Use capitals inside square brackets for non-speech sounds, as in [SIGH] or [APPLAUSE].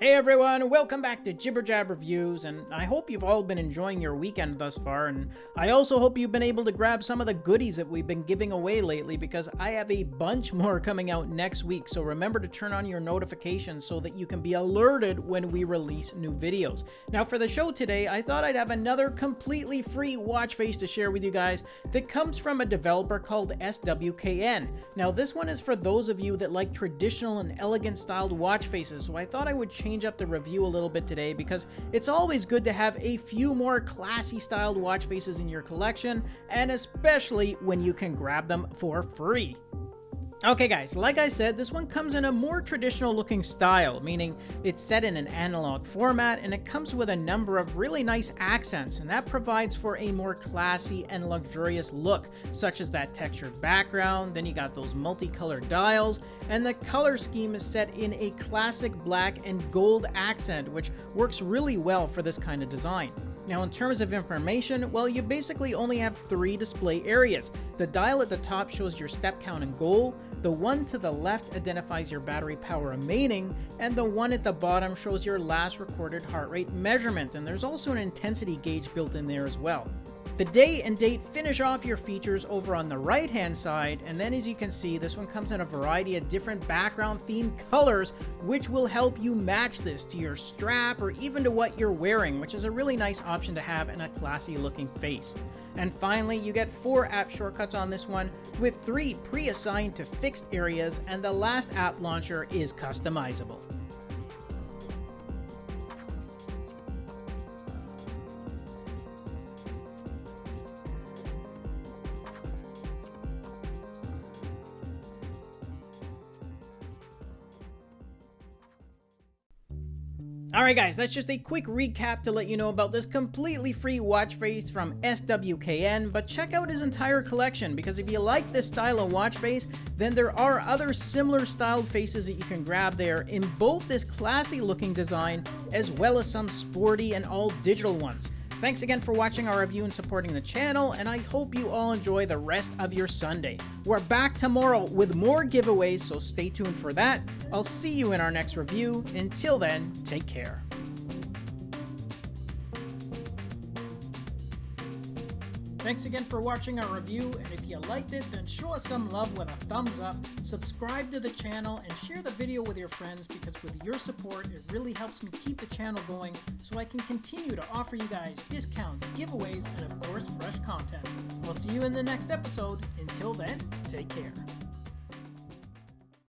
Hey everyone, welcome back to Jibber Jab Reviews, and I hope you've all been enjoying your weekend thus far, and I also hope you've been able to grab some of the goodies that we've been giving away lately, because I have a bunch [LAUGHS] more coming out next week, so remember to turn on your notifications so that you can be alerted when we release new videos. Now for the show today, I thought I'd have another completely free watch face to share with you guys that comes from a developer called SWKN. Now this one is for those of you that like traditional and elegant styled watch faces, so I thought I would change up the review a little bit today because it's always good to have a few more classy styled watch faces in your collection, and especially when you can grab them for free. Okay guys, like I said, this one comes in a more traditional looking style, meaning it's set in an analog format and it comes with a number of really nice accents and that provides for a more classy and luxurious look, such as that textured background, then you got those multicolored dials, and the color scheme is set in a classic black and gold accent, which works really well for this kind of design. Now in terms of information, well you basically only have three display areas. The dial at the top shows your step count and goal, the one to the left identifies your battery power remaining, and the one at the bottom shows your last recorded heart rate measurement, and there's also an intensity gauge built in there as well. The day and date finish off your features over on the right hand side, and then as you can see, this one comes in a variety of different background themed colors, which will help you match this to your strap or even to what you're wearing, which is a really nice option to have in a classy looking face. And finally, you get four app shortcuts on this one, with three pre-assigned to fixed areas, and the last app launcher is customizable. Alright guys, that's just a quick recap to let you know about this completely free watch face from SWKN, but check out his entire collection because if you like this style of watch face, then there are other similar styled faces that you can grab there in both this classy looking design as well as some sporty and all digital ones. Thanks again for watching our review and supporting the channel, and I hope you all enjoy the rest of your Sunday. We're back tomorrow with more giveaways, so stay tuned for that. I'll see you in our next review. Until then, take care. Thanks again for watching our review, and if you liked it, then show us some love with a thumbs up, subscribe to the channel, and share the video with your friends because with your support, it really helps me keep the channel going so I can continue to offer you guys discounts, giveaways, and of course, fresh content. We'll see you in the next episode. Until then, take care.